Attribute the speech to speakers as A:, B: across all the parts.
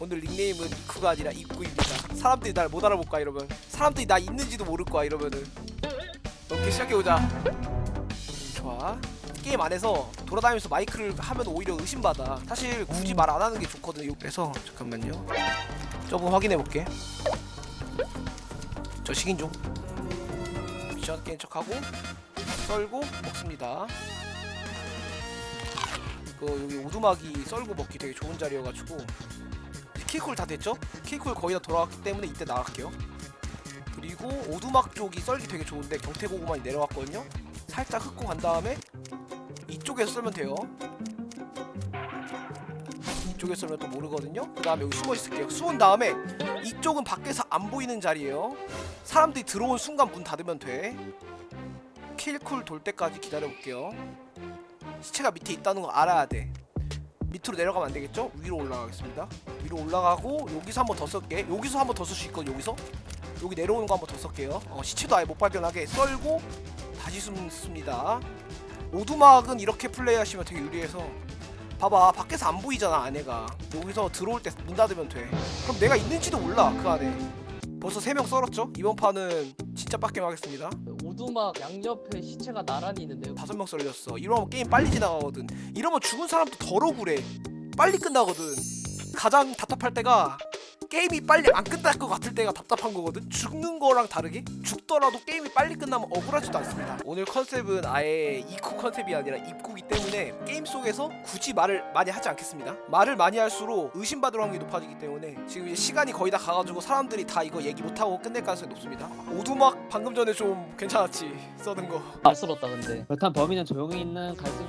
A: 오늘 닉네임은 이쿠가 아니라 입구입니다. 사람들이 날 못 알아볼까 이러면. 사람들이 나 있는지도 모를 거야 이러면은. 이렇게 시작해보자. 좋아. 게임 안에서 돌아다니면서 마이크를 하면 오히려 의심받아. 사실 굳이 말 안 하는 게 좋거든요 그래서. 잠깐만요. 조금 확인해볼게. 저 식인 종 미션 게임 척하고 썰고 먹습니다. 이거 여기 오두막이 썰고 먹기 되게 좋은 자리여가지고 키콜 다 됐죠? 키콜 거의 다 돌아왔기 때문에 이때 나갈게요. 그리고 오두막 쪽이 썰기 되게 좋은데 경태고구마이 내려왔거든요. 살짝 흙고 간 다음에 이쪽에서 썰면 돼요. 이쪽에서 썰면 또 모르거든요. 그 다음에 여기 숨어 있을게요. 숨은 다음에 이쪽은 밖에서 안 보이는 자리예요. 사람들이 들어온 순간 문 닫으면 돼. 킬쿨 돌 때까지 기다려볼게요. 시체가 밑에 있다는 거 알아야 돼 밑으로 내려가면 안 되겠죠? 위로 올라가겠습니다. 위로 올라가고 여기서 한 번 더 쓸게. 여기서 한 번 더 쓸 수 있거든 여기서. 여기 내려오는 거 한 번 더 쓸게요. 어, 시체도 아예 못 발견하게 썰고 다시 숨습니다. 오두막은 이렇게 플레이하시면 되게 유리해서. 봐봐 밖에서 안 보이잖아 안에가. 여기서 들어올 때 문 닫으면 돼. 그럼 내가 있는지도 몰라 그 안에 벌써 3명 썰었죠? 이번 판은 진짜 빡겜 하겠습니다
B: 오두막 양옆에 시체가 나란히 있는데요.
A: 다섯 명 썰렸어 이러면 게임 빨리 지나가거든 이러면 죽은 사람도 덜 억울해 빨리 끝나거든 가장 답답할 때가 게임이 빨리 안 끝날 것 같을 때가 답답한 거거든? 죽는 거랑 다르게? 죽더라도 게임이 빨리 끝나면 억울하지도 않습니다. 오늘 컨셉은 아예 이코 컨셉이 아니라 입구기 때문에 게임 속에서 굳이 말을 많이 하지 않겠습니다. 말을 많이 할수록 의심받을 확률이 높아지기 때문에 지금 이제 시간이 거의 다 가가지고 사람들이 다 이거 얘기 못하고 끝낼 가능성이 높습니다. 오두막 방금 전에 좀 괜찮았지? 써는 거.
B: 알스럽다 근데.
C: 그렇다면 범인은 조용히 있는 갈등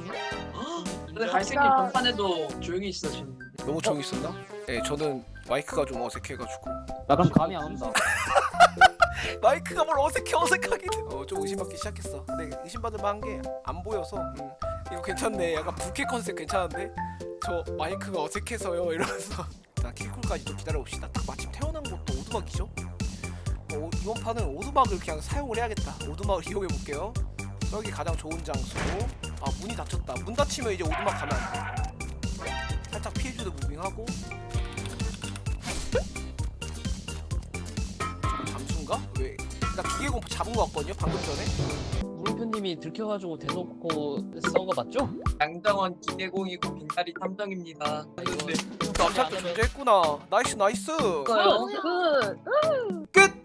D: 근데 갈색님 전판에도 조용히 있으셨는데.
A: 너무 조용히 있었나? 네 저는 마이크가 좀 어색해가지고.
C: 나 그럼 감이 안 온다.
A: 마이크가 뭘 어색해 어색하게. 어좀 의심받기 시작했어. 근데 의심받을 만한 게 안 보여서 음, 이거 괜찮네. 약간 부캐 컨셉 괜찮은데? 저 마이크가 어색해서요 이러면서. 일단 킬쿨까지 좀 기다려봅시다. 딱 마침 태어난 곳도 오두막이죠? 어, 이번 판은 오두막을 그냥 사용을 해야겠다. 오두막을 이용해볼게요. 여기 가장 좋은 장소. 아 문이 닫혔다. 문 닫히면 이제 오두막 가면 안돼. 살짝 피해주도 무빙하고 잠수인가? 왜? 나 기계공 잡은 거 같거든요 방금 전에
B: 물음표님이 들켜가지고 대놓고 썬거 맞죠?
D: 양정원 기계공이고 빈다리 탐정입니다
A: 남자도 존재했구나 나이스 나이스?
E: 굿.
A: 끝!